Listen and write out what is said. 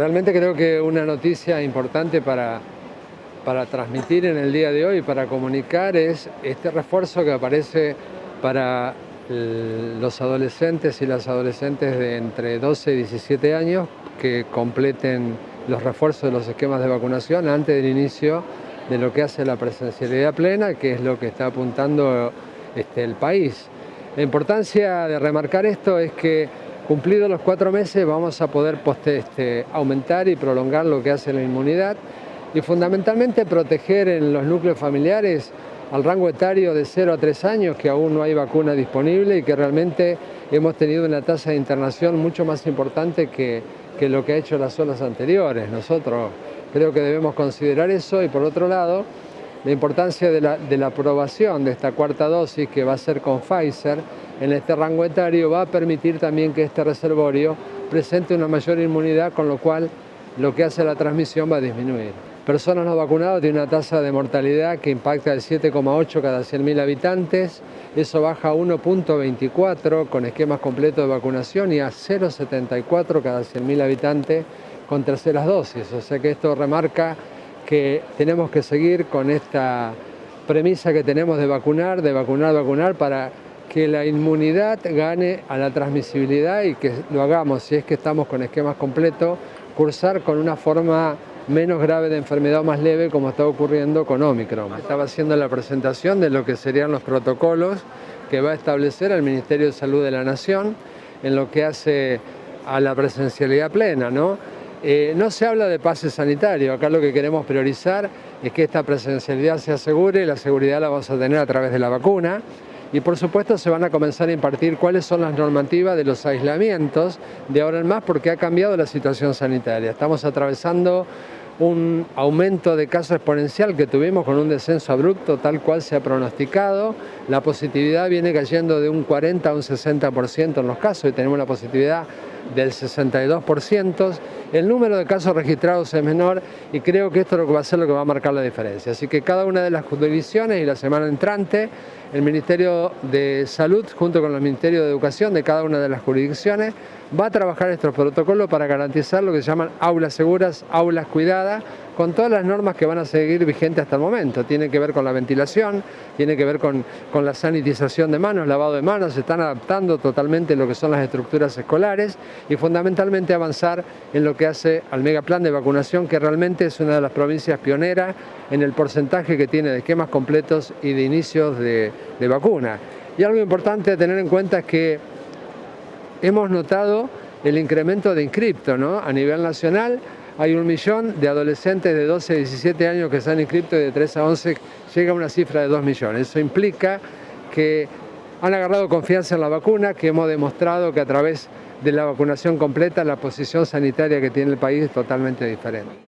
realmente creo que una noticia importante para, para transmitir en el día de hoy, para comunicar, es este refuerzo que aparece para los adolescentes y las adolescentes de entre 12 y 17 años que completen los refuerzos de los esquemas de vacunación antes del inicio de lo que hace la presencialidad plena, que es lo que está apuntando este, el país. La importancia de remarcar esto es que cumplidos los cuatro meses vamos a poder este, aumentar y prolongar lo que hace la inmunidad y fundamentalmente proteger en los núcleos familiares al rango etario de 0 a 3 años, que aún no hay vacuna disponible y que realmente hemos tenido una tasa de internación mucho más importante que, que lo que ha hecho las olas anteriores. Nosotros creo que debemos considerar eso y por otro lado, la importancia de la, aprobación de esta cuarta dosis que va a ser con Pfizer en este rango etario va a permitir también que este reservorio presente una mayor inmunidad, con lo cual lo que hace la transmisión va a disminuir. Personas no vacunadas tienen una tasa de mortalidad que impacta el 7,8 cada 100.000 habitantes, eso baja a 1.24 con esquemas completos de vacunación y a 0,74 cada 100.000 habitantes con terceras dosis, o sea que esto remarca que tenemos que seguir con esta premisa que tenemos de vacunar, de vacunar, vacunar para que la inmunidad gane a la transmisibilidad y que lo hagamos, si es que estamos con esquemas completos, cursar con una forma menos grave de enfermedad o más leve como está ocurriendo con Omicron. Estaba haciendo la presentación de lo que serían los protocolos que va a establecer el Ministerio de Salud de la Nación en lo que hace a la presencialidad plena. ¿no? Eh, no se habla de pase sanitario, acá lo que queremos priorizar es que esta presencialidad se asegure, la seguridad la vamos a tener a través de la vacuna y por supuesto se van a comenzar a impartir cuáles son las normativas de los aislamientos de ahora en más porque ha cambiado la situación sanitaria. Estamos atravesando un aumento de casos exponencial que tuvimos con un descenso abrupto tal cual se ha pronosticado. La positividad viene cayendo de un 40 a un 60% en los casos y tenemos una positividad del 62%. El número de casos registrados es menor y creo que esto es lo que va a ser lo que va a marcar la diferencia. Así que cada una de las jurisdicciones y la semana entrante, el Ministerio de Salud junto con el Ministerio de Educación de cada una de las jurisdicciones va a trabajar estos protocolos para garantizar lo que se llaman aulas seguras, aulas cuidadas, con todas las normas que van a seguir vigentes hasta el momento. Tiene que ver con la ventilación, tiene que ver con, la sanitización de manos, lavado de manos, se están adaptando totalmente lo que son las estructuras escolares y fundamentalmente avanzar en lo que hace al megaplan de vacunación, que realmente es una de las provincias pioneras en el porcentaje que tiene de esquemas completos y de inicios de, de vacuna. Y algo importante a tener en cuenta es que hemos notado el incremento de inscripto ¿no? a nivel nacional, hay un millón de adolescentes de 12 a 17 años que se han inscrito y de 3 a 11 llega a una cifra de 2 millones. Eso implica que han agarrado confianza en la vacuna, que hemos demostrado que a través de la vacunación completa la posición sanitaria que tiene el país es totalmente diferente.